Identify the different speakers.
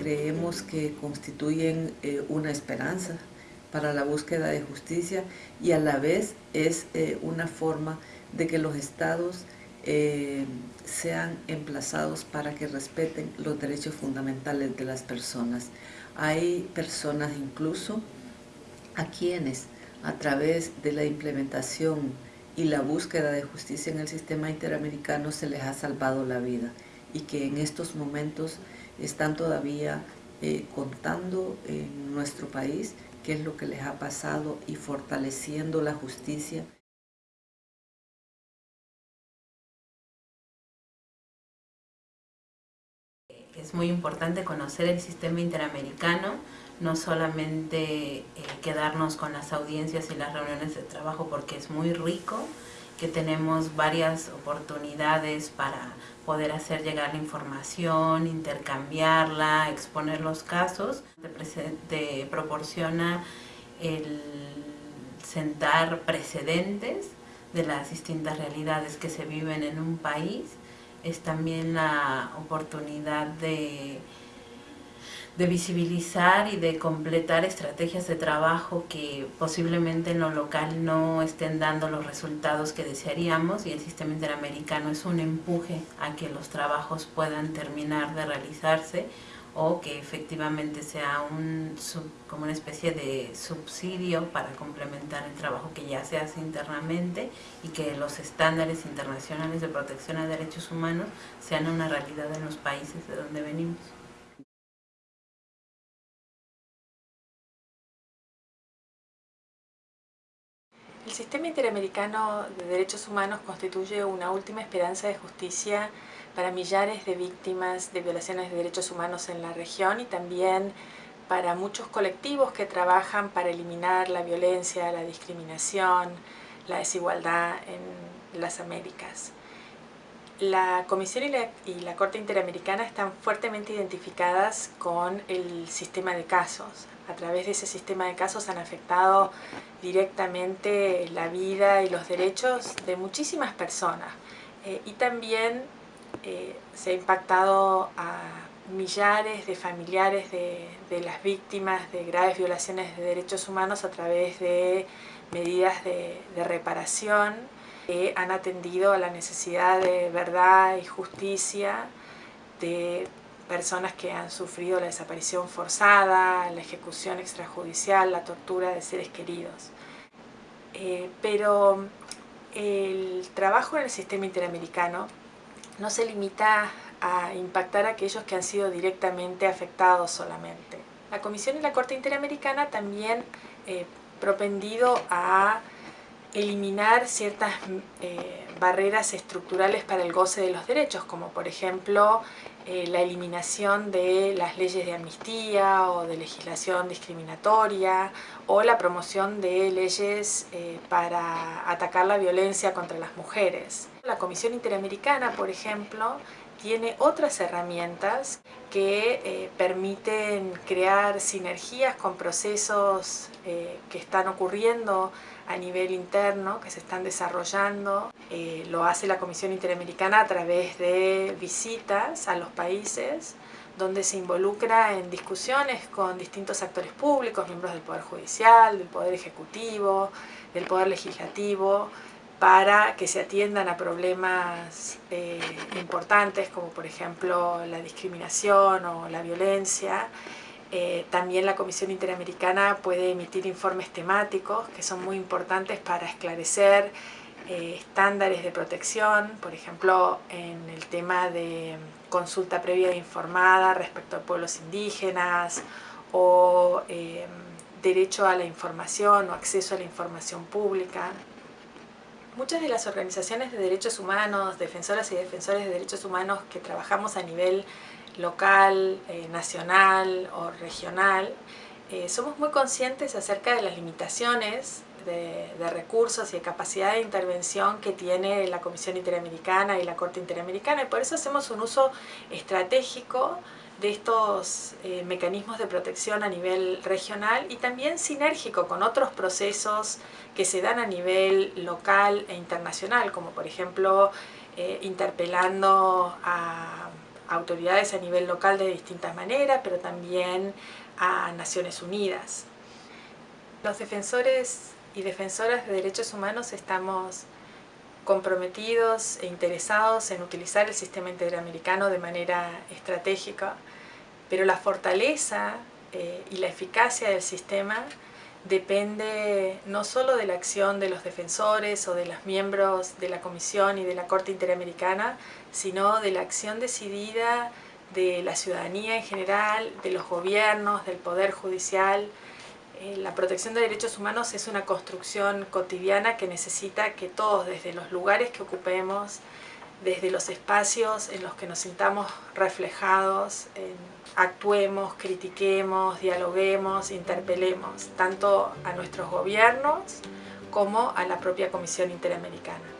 Speaker 1: creemos que constituyen eh, una esperanza para la búsqueda de justicia y a la vez es eh, una forma de que los estados eh, sean emplazados para que respeten los derechos fundamentales de las personas. Hay personas incluso a quienes a través de la implementación y la búsqueda de justicia en el sistema interamericano se les ha salvado la vida y que en estos momentos están todavía eh, contando en nuestro país qué es lo que les ha pasado y fortaleciendo la justicia.
Speaker 2: Es muy importante conocer el sistema interamericano, no solamente eh, quedarnos con las audiencias y las reuniones de trabajo porque es muy rico, que tenemos varias oportunidades para poder hacer llegar la información, intercambiarla, exponer los casos. Te, proporciona el sentar precedentes de las distintas realidades que se viven en un país. Es también la oportunidad de de visibilizar y de completar estrategias de trabajo que posiblemente en lo local no estén dando los resultados que desearíamos y el sistema interamericano es un empuje a que los trabajos puedan terminar de realizarse o que efectivamente sea un, como una especie de subsidio para complementar el trabajo que ya se hace internamente y que los estándares internacionales de protección a derechos humanos sean una realidad en los países de donde venimos.
Speaker 3: El sistema interamericano de derechos humanos constituye una última esperanza de justicia para millares de víctimas de violaciones de derechos humanos en la región y también para muchos colectivos que trabajan para eliminar la violencia, la discriminación, la desigualdad en las Américas. La Comisión y la, y la, Corte Interamericana están fuertemente identificadas con el sistema de casos a través de ese sistema de casos han afectado directamente la vida y los derechos de muchísimas personas. Eh, y también eh, se ha impactado a millares de familiares de, las víctimas de graves violaciones de derechos humanos a través de medidas de, de reparación han atendido a la necesidad de verdad y justicia de personas que han sufrido la desaparición forzada, la ejecución extrajudicial, la tortura de seres queridos. Eh, pero el trabajo en el sistema interamericano no se limita a impactar a aquellos que han sido directamente afectados solamente. La Comisión y la Corte Interamericana también eh, propendido a eliminar ciertas eh, barreras estructurales para el goce de los derechos, como por ejemplo eh, la eliminación de las leyes de amnistía o de legislación discriminatoria o la promoción de leyes eh, para atacar la violencia contra las mujeres. La Comisión Interamericana, por ejemplo, tiene otras herramientas que eh, permiten crear sinergias con procesos que están ocurriendo a nivel interno, que se están desarrollando. Eh, lo hace la Comisión Interamericana a través de visitas a los países, donde se involucra en discusiones con distintos actores públicos, miembros del Poder Judicial, del Poder Ejecutivo, del Poder Legislativo, para que se atiendan a problemas eh, importantes como por ejemplo la discriminación o la violencia eh, también la Comisión Interamericana puede emitir informes temáticos que son muy importantes para esclarecer eh, estándares de protección, por ejemplo en el tema de consulta previa e informada respecto a pueblos indígenas o derecho a la información o acceso a la información pública. Muchas de las organizaciones de derechos humanos, defensoras y defensores de derechos humanos que trabajamos a nivel local, eh, nacional o regional, eh, somos muy conscientes acerca de las limitaciones de, recursos y de capacidad de intervención que tiene la Comisión Interamericana y la Corte Interamericana y por eso hacemos un uso estratégico de estos eh, mecanismos de protección a nivel regional y también sinérgico con otros procesos que se dan a nivel local e internacional, como por ejemplo interpelando a autoridades a nivel local de distintas maneras, pero también a Naciones Unidas. Los defensores y defensoras de derechos humanos estamos comprometidos e interesados en utilizar el sistema interamericano de manera estratégica, pero la fortaleza eh, y la eficacia del sistema depende no solo de la acción de los defensores o de los miembros de la Comisión y de la Corte Interamericana, sino de la acción decidida de la ciudadanía en general, de los gobiernos, del Poder Judicial. Eh, la protección de derechos humanos es una construcción cotidiana que necesita que todos, desde los lugares que ocupemos, desde los espacios en los que nos sintamos reflejados, actuemos, critiquemos, dialoguemos, interpelemos, tanto a nuestros gobiernos como a la propia Comisión Interamericana.